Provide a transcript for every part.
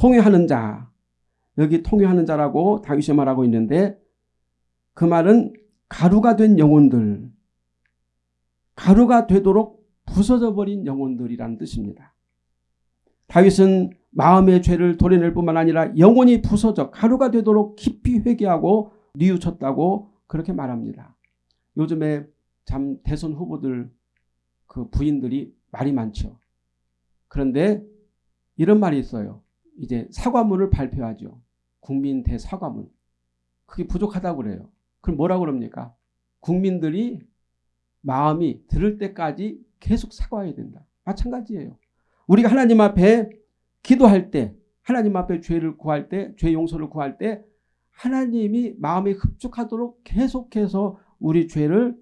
통회하는 자 여기 통회하는 자라고 다윗이 말하고 있는데 그 말은 가루가 된 영혼들 가루가 되도록 부서져 버린 영혼들이란 뜻입니다. 다윗은 마음의 죄를 도려낼 뿐만 아니라 영혼이 부서져 가루가 되도록 깊이 회개하고 뉘우쳤다고 그렇게 말합니다. 요즘에 참 대선 후보들 그 부인들이 말이 많죠. 그런데 이런 말이 있어요. 이제 사과문을 발표하죠. 국민 대사과문. 그게 부족하다고 그래요. 그럼 뭐라고 그럽니까? 국민들이 마음이 들을 때까지 계속 사과해야 된다. 마찬가지예요. 우리가 하나님 앞에 기도할 때 하나님 앞에 죄를 구할 때 죄 용서를 구할 때 하나님이 마음에 흡족하도록 계속해서 우리 죄를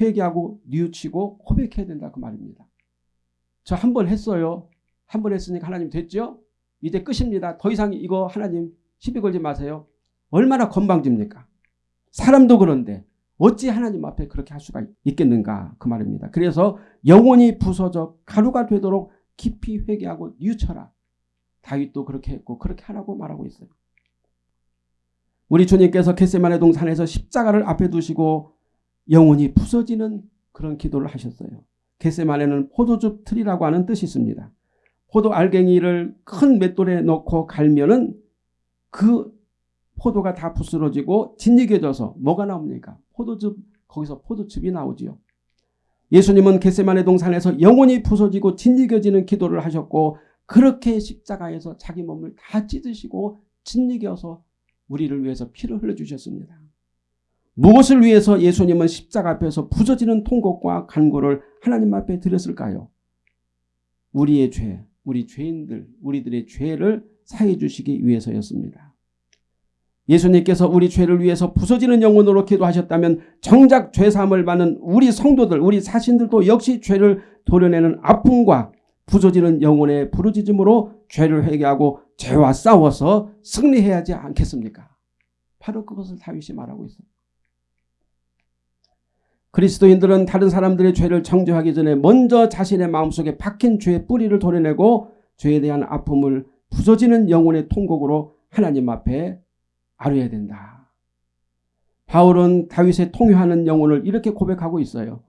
회개하고 뉘우치고 고백해야 된다 그 말입니다. 저 한 번 했어요. 한 번 했으니까 하나님 됐죠? 이제 끝입니다. 더 이상 이거 하나님 시비 걸지 마세요. 얼마나 건방집니까? 사람도 그런데 어찌 하나님 앞에 그렇게 할 수가 있겠는가 그 말입니다. 그래서 영혼이 부서져 가루가 되도록 깊이 회개하고 뉘우쳐라. 다윗도 그렇게 했고 그렇게 하라고 말하고 있어요. 우리 주님께서 겟세만의 동산에서 십자가를 앞에 두시고 영혼이 부서지는 그런 기도를 하셨어요. 겟세만에는 포도즙 틀이라고 하는 뜻이 있습니다. 포도 알갱이를 큰 맷돌에 넣고 갈면은 그 포도가 다 부스러지고 진리겨져서 뭐가 나옵니까? 포도즙 거기서 포도즙이 나오지요. 예수님은 겟세만의 동산에서 영혼이 부서지고 진리겨지는 기도를 하셨고 그렇게 십자가에서 자기 몸을 다 찢으시고 진리겨서 우리를 위해서 피를 흘려주셨습니다. 무엇을 위해서 예수님은 십자가 앞에서 부서지는 통곡과 간구를 하나님 앞에 드렸을까요? 우리의 죄, 우리 죄인들, 우리들의 죄를 사해 주시기 위해서였습니다. 예수님께서 우리 죄를 위해서 부서지는 영혼으로 기도하셨다면 정작 죄사함을 받는 우리 성도들, 우리 사신들도 역시 죄를 도려내는 아픔과 부서지는 영혼의 부르짖음으로 죄를 회개하고 죄와 싸워서 승리해야 하지 않겠습니까? 바로 그것을 다윗이 말하고 있습니다. 그리스도인들은 다른 사람들의 죄를 정죄하기 전에 먼저 자신의 마음속에 박힌 죄의 뿌리를 도려내고 죄에 대한 아픔을 부서지는 영혼의 통곡으로 하나님 앞에 아뢰야 된다. 바울은 다윗의 통회하는 영혼을 이렇게 고백하고 있어요.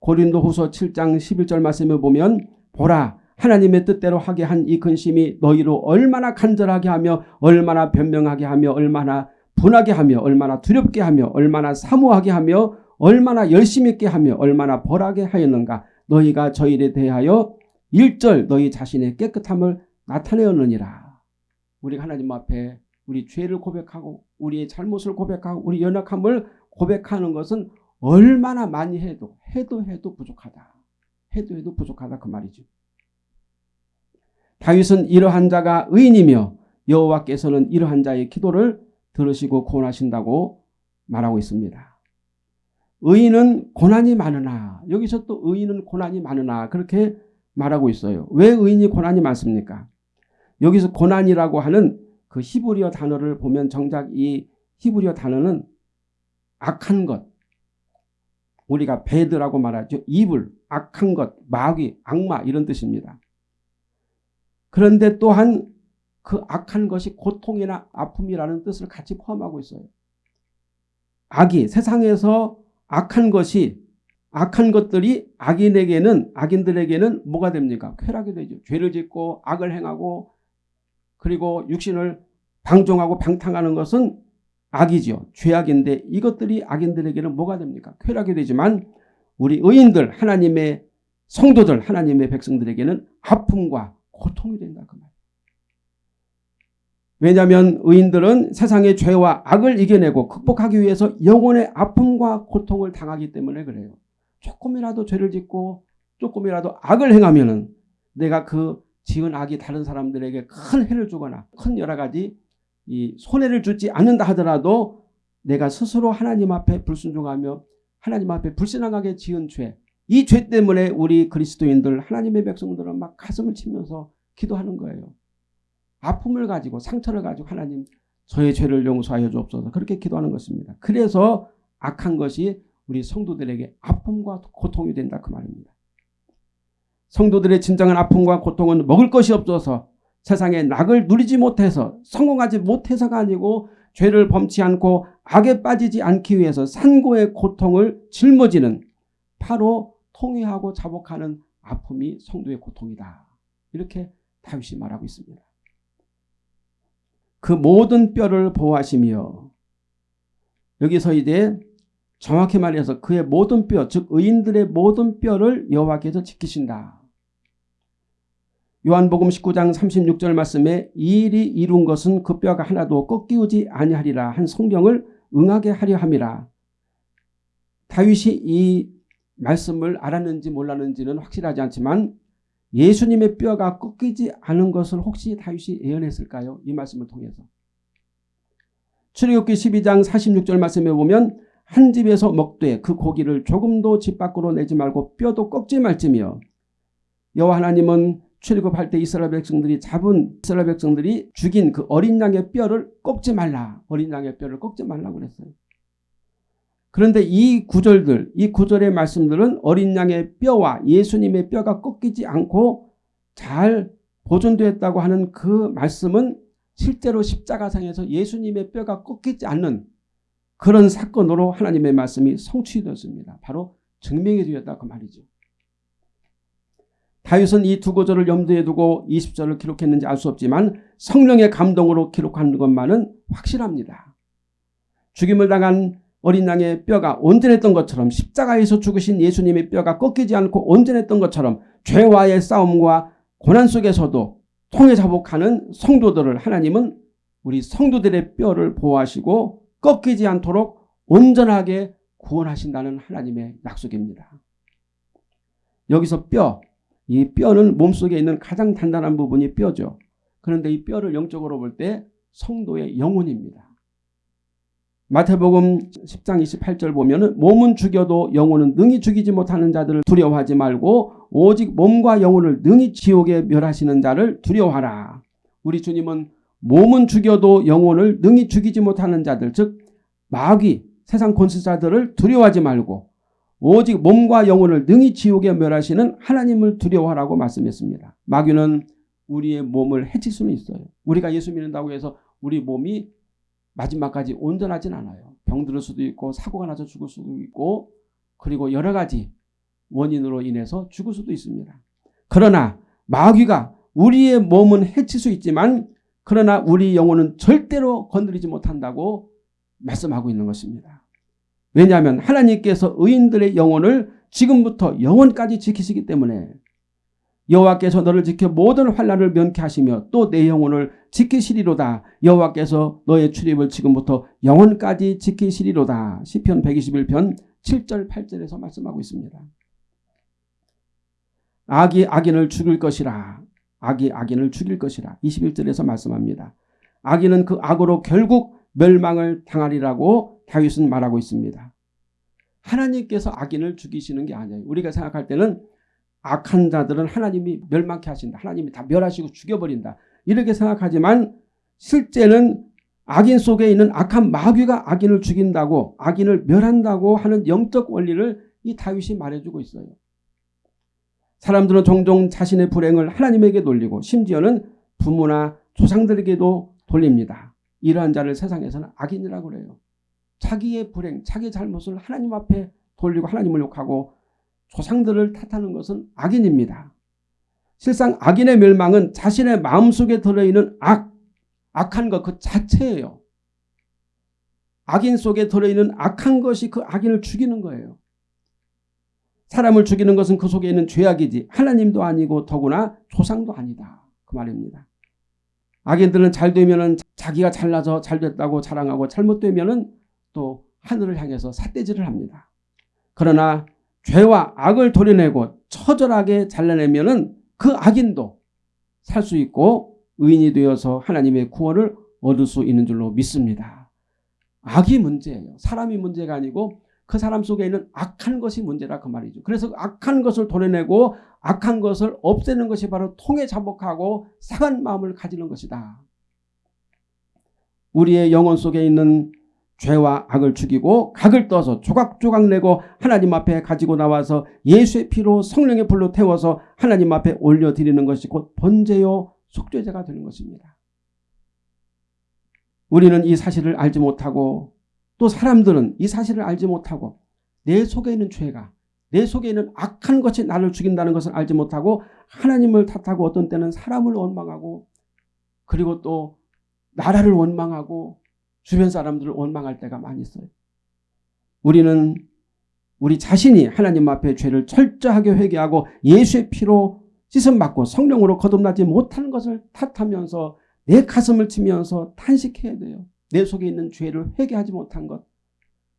고린도 후서 7장 11절 말씀을 보면 보라 하나님의 뜻대로 하게 한 이 근심이 너희로 얼마나 간절하게 하며 얼마나 변명하게 하며 얼마나 분하게 하며 얼마나 두렵게 하며 얼마나 사모하게 하며 얼마나 열심히 있게 하며 얼마나 벌하게 하였는가 너희가 저희에 대하여 일절 너희 자신의 깨끗함을 나타내었느니라. 우리가 하나님 앞에 우리 죄를 고백하고 우리의 잘못을 고백하고 우리 연약함을 고백하는 것은 얼마나 많이 해도 해도 해도 부족하다. 해도 해도 부족하다 그 말이죠. 다윗은 이러한 자가 의인이며 여호와께서는 이러한 자의 기도를 들으시고 구원하신다고 말하고 있습니다. 의인은 고난이 많으나 여기서 또 의인은 고난이 많으나 그렇게 말하고 있어요. 왜 의인이 고난이 많습니까? 여기서 고난이라고 하는 그 히브리어 단어를 보면 정작 이 히브리어 단어는 악한 것 우리가 배드라고 말하죠. 이불, 악한 것, 마귀, 악마 이런 뜻입니다. 그런데 또한 그 악한 것이 고통이나 아픔이라는 뜻을 같이 포함하고 있어요. 악이 세상에서 악한 것이 악한 것들이 악인에게는 악인들에게는 뭐가 됩니까? 쾌락이 되죠. 죄를 짓고 악을 행하고 그리고 육신을 방종하고 방탕하는 것은 악이죠. 죄악인데 이것들이 악인들에게는 뭐가 됩니까? 쾌락이 되지만 우리 의인들 하나님의 성도들 하나님의 백성들에게는 아픔과 고통이 된다 그 말. 왜냐하면 의인들은 세상의 죄와 악을 이겨내고 극복하기 위해서 영혼의 아픔과 고통을 당하기 때문에 그래요. 조금이라도 죄를 짓고 조금이라도 악을 행하면 은 내가 그 지은 악이 다른 사람들에게 큰 해를 주거나 큰 여러 가지 이 손해를 주지 않는다 하더라도 내가 스스로 하나님 앞에 불순종하며 하나님 앞에 불신앙하게 지은 죄, 이 죄 때문에 우리 그리스도인들 하나님의 백성들은 막 가슴을 치면서 기도하는 거예요. 아픔을 가지고 상처를 가지고 하나님 저의 죄를 용서하여 주옵소서 그렇게 기도하는 것입니다. 그래서 악한 것이 우리 성도들에게 아픔과 고통이 된다 그 말입니다. 성도들의 진정한 아픔과 고통은 먹을 것이 없어서 세상의 낙을 누리지 못해서 성공하지 못해서가 아니고 죄를 범치 않고 악에 빠지지 않기 위해서 산고의 고통을 짊어지는 바로 통회하고 자복하는 아픔이 성도의 고통이다. 이렇게 다윗이 말하고 있습니다. 그 모든 뼈를 보호하시며 여기서 이제 정확히 말해서 그의 모든 뼈, 즉 의인들의 모든 뼈를 여호와께서 지키신다. 요한복음 19장 36절 말씀에 이 일이 이룬 것은 그 뼈가 하나도 꺾이지 아니하리라 한 성경을 응하게 하려 함이라. 다윗이 이 말씀을 알았는지 몰랐는지는 확실하지 않지만 예수님의 뼈가 꺾이지 않은 것을 혹시 다윗이 예언했을까요? 이 말씀을 통해서. 출애굽기 12장 46절 말씀에 보면 한 집에서 먹되 그 고기를 조금도 집 밖으로 내지 말고 뼈도 꺾지 말지며 여호와 하나님은 출애굽할 때 이스라엘 백성들이 잡은 이스라엘 백성들이 죽인 그 어린 양의 뼈를 꺾지 말라. 어린 양의 뼈를 꺾지 말라고 그랬어요. 그런데 이 구절들, 이 구절의 말씀들은 어린 양의 뼈와 예수님의 뼈가 꺾이지 않고 잘 보존되었다고 하는 그 말씀은 실제로 십자가상에서 예수님의 뼈가 꺾이지 않는 그런 사건으로 하나님의 말씀이 성취되었습니다. 바로 증명이 되었다 그 말이죠. 다윗은 이 두 구절을 염두에 두고 20절을 기록했는지 알 수 없지만 성령의 감동으로 기록한 것만은 확실합니다. 죽임을 당한 어린 양의 뼈가 온전했던 것처럼 십자가에서 죽으신 예수님의 뼈가 꺾이지 않고 온전했던 것처럼 죄와의 싸움과 고난 속에서도 통해 자복하는 성도들을 하나님은 우리 성도들의 뼈를 보호하시고 꺾이지 않도록 온전하게 구원하신다는 하나님의 약속입니다. 여기서 뼈, 이 뼈는 몸속에 있는 가장 단단한 부분이 뼈죠. 그런데 이 뼈를 영적으로 볼 때 성도의 영혼입니다. 마태복음 10장 28절 보면 몸은 죽여도 영혼은 능히 죽이지 못하는 자들을 두려워하지 말고 오직 몸과 영혼을 능히 지옥에 멸하시는 자를 두려워하라. 우리 주님은 몸은 죽여도 영혼을 능히 죽이지 못하는 자들 즉 마귀 세상 권세자들을 두려워하지 말고 오직 몸과 영혼을 능히 지옥에 멸하시는 하나님을 두려워하라고 말씀했습니다. 마귀는 우리의 몸을 해칠 수는 있어요. 우리가 예수 믿는다고 해서 우리 몸이 마지막까지 온전하진 않아요. 병들을 수도 있고 사고가 나서 죽을 수도 있고 그리고 여러 가지 원인으로 인해서 죽을 수도 있습니다. 그러나 마귀가 우리의 몸은 해칠 수 있지만 그러나 우리 영혼은 절대로 건드리지 못한다고 말씀하고 있는 것입니다. 왜냐하면 하나님께서 의인들의 영혼을 지금부터 영원까지 지키시기 때문에 여호와께서 너를 지켜 모든 환란을 면케 하시며 또 내 영혼을 지키시리로다. 여호와께서 너의 출입을 지금부터 영원까지 지키시리로다. 시편 121편 7절 8절에서 말씀하고 있습니다. 악이 악인을 죽일 것이라. 악이 악인을 죽일 것이라. 21절에서 말씀합니다. 악인은 그 악으로 결국 멸망을 당하리라고 다윗은 말하고 있습니다. 하나님께서 악인을 죽이시는 게 아니에요. 우리가 생각할 때는 악한 자들은 하나님이 멸망케 하신다. 하나님이 다 멸하시고 죽여버린다. 이렇게 생각하지만 실제는 악인 속에 있는 악한 마귀가 악인을 죽인다고 악인을 멸한다고 하는 영적 원리를 이 다윗이 말해주고 있어요. 사람들은 종종 자신의 불행을 하나님에게 돌리고 심지어는 부모나 조상들에게도 돌립니다. 이러한 자를 세상에서는 악인이라고 그래요. 자기의 불행, 자기의 잘못을 하나님 앞에 돌리고 하나님을 욕하고 조상들을 탓하는 것은 악인입니다. 실상 악인의 멸망은 자신의 마음속에 들어있는 악, 악한 것 그 자체예요. 악인 속에 들어있는 악한 것이 그 악인을 죽이는 거예요. 사람을 죽이는 것은 그 속에 있는 죄악이지 하나님도 아니고 더구나 조상도 아니다. 그 말입니다. 악인들은 잘 되면 자기가 잘나서 잘 됐다고 자랑하고 잘못되면 또 하늘을 향해서 삿대질을 합니다. 그러나 죄와 악을 도려내고 처절하게 잘라내면 그 악인도 살 수 있고 의인이 되어서 하나님의 구원을 얻을 수 있는 줄로 믿습니다. 악이 문제예요. 사람이 문제가 아니고 그 사람 속에 있는 악한 것이 문제라 그 말이죠. 그래서 악한 것을 도려내고 악한 것을 없애는 것이 바로 통해 자복하고 상한 마음을 가지는 것이다. 우리의 영혼 속에 있는 죄와 악을 죽이고 각을 떠서 조각조각 내고 하나님 앞에 가지고 나와서 예수의 피로 성령의 불로 태워서 하나님 앞에 올려드리는 것이 곧 번제요 속죄제가 되는 것입니다. 우리는 이 사실을 알지 못하고 또 사람들은 이 사실을 알지 못하고 내 속에 있는 죄가 내 속에 있는 악한 것이 나를 죽인다는 것을 알지 못하고 하나님을 탓하고 어떤 때는 사람을 원망하고 그리고 또 나라를 원망하고 주변 사람들을 원망할 때가 많이 있어요. 우리는 우리 자신이 하나님 앞에 죄를 철저하게 회개하고 예수의 피로 씻음받고 성령으로 거듭나지 못하는 것을 탓하면서 내 가슴을 치면서 탄식해야 돼요. 내 속에 있는 죄를 회개하지 못한 것.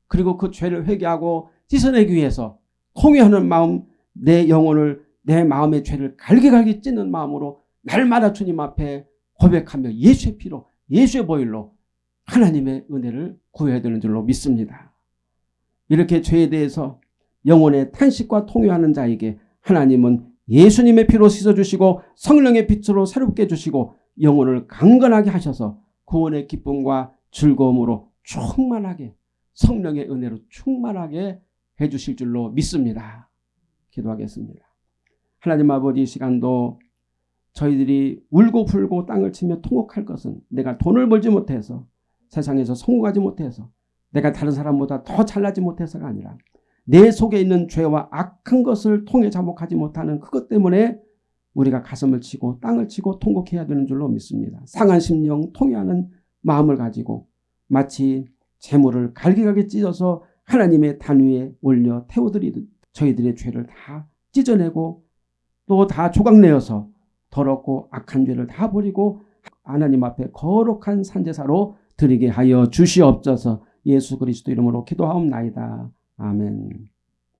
그리고 그 죄를 회개하고 씻어내기 위해서 통회하는 마음, 내 영혼을 내 마음의 죄를 갈기갈기 찢는 마음으로 날마다 주님 앞에 고백하며 예수의 피로 예수의 보일로 하나님의 은혜를 구해야 되는 줄로 믿습니다. 이렇게 죄에 대해서 영혼의 탄식과 통회하는 자에게 하나님은 예수님의 피로 씻어주시고 성령의 빛으로 새롭게 해주시고 영혼을 강건하게 하셔서 구원의 기쁨과 즐거움으로 충만하게 성령의 은혜로 충만하게 해주실 줄로 믿습니다. 기도하겠습니다. 하나님 아버지 시간도 저희들이 울고 불고 땅을 치며 통곡할 것은 내가 돈을 벌지 못해서 세상에서 성공하지 못해서 내가 다른 사람보다 더 잘나지 못해서가 아니라 내 속에 있는 죄와 악한 것을 통해 자복하지 못하는 그것 때문에 우리가 가슴을 치고 땅을 치고 통곡해야 되는 줄로 믿습니다. 상한 심령 통해하는 마음을 가지고 마치 재물을 갈기갈기 찢어서 하나님의 단 위에 올려 태워드리듯 저희들의 죄를 다 찢어내고 또 다 조각내어서 더럽고 악한 죄를 다 버리고 하나님 앞에 거룩한 산제사로 드리게 하여 주시옵소서 예수 그리스도 이름으로 기도하옵나이다. 아멘